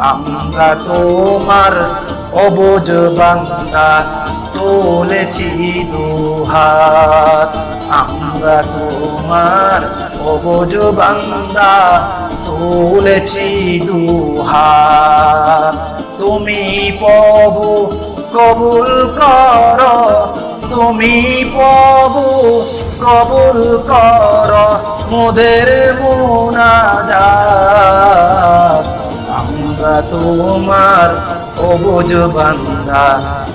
আমরা তোমার অবুজ বান্দা তুলেছি দুহাত। আমরা তোমার অবুজ বান্দা তুলেছি দুহাত। তুমি প্রভু, কবুল কর। তুমি প্রভু, কবুল কর। মোদের মুনাজাত। আমরা তোমার অবুজ বান্দা,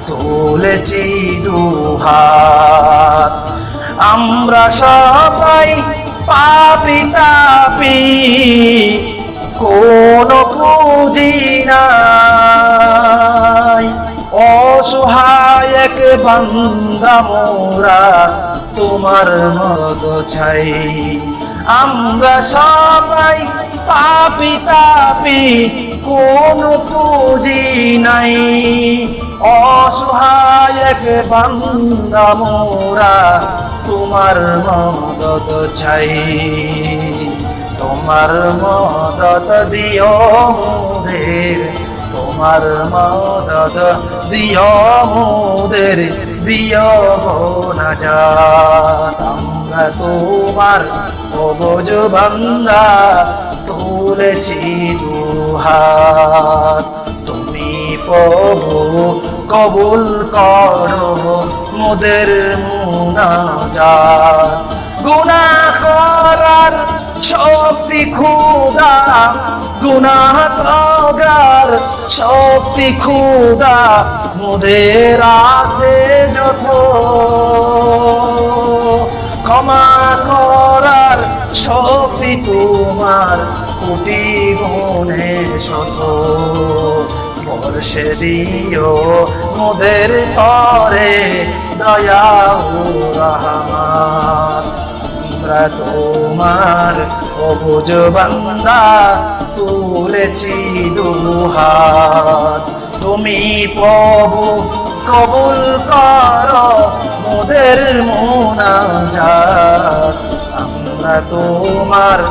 তুলেছি দুহাত। আমরা সবাই পাপি তাপি, কোন পুঁজি নাই। অসহায় এক বান্দা মোরা, তোমার মদ ছাই। আমরা সবাই পাপি তাপি কোন পুঁজি নাই। অসহায় এক মোরা তোমার মদত ছাই তোমার মদত দিও মোদের, তোমার মদত দিও মোদের, দিও না আমরা তোমার অবজ বান্দা তুলেছি দুহাত তুমি প্রভু, কবুল করো মোদের মুনাজাত। গুনা করার শক্তি খুদা গুনাহ করার শক্তি খুদা মোদের আছে যত ক্ষমা করার শক্তি তোমার কোটি গুণে শত বর্ষে দিও মোদের তরে দয়া রহমান। আমরা তোমার অবুজ বান্দা, তুলেছি দুহাত। তুমি প্রভু কবুল কর তোমার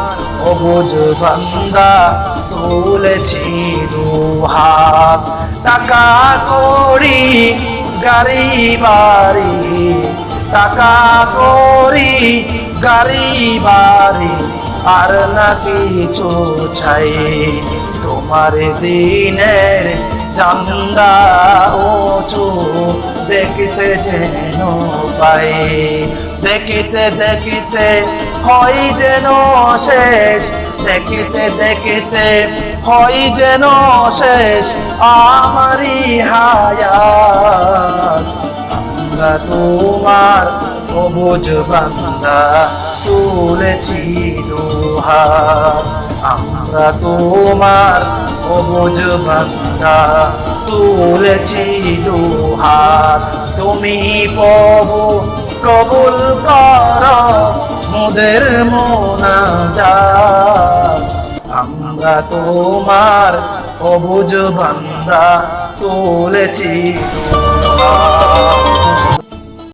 অবুজ বান্দা তুলেছি দুহাত। টাকা করি, গাড়ি, বাড়ি। টাকা করি, গাড়ি, বাড়ি। আর না কিছু ছাই তোমার দিনের চান্দা উঁচু দেখতে যেন পাই। দেখিতে দেখিতে হয় যেন শেষ। দেখিতে দেখিতে হয় যেন শেষ। আমারই হায়াত। আমরা তোমার অবুজ বান্দা তুলেছি দুহাত আমরা তোমার অবুজ বান্দা তুলেছি দুহাত তুমি প্রভু, কবুল কর। মোদের যা আমরা তোমার অবুজ বান্দা তুলেছি।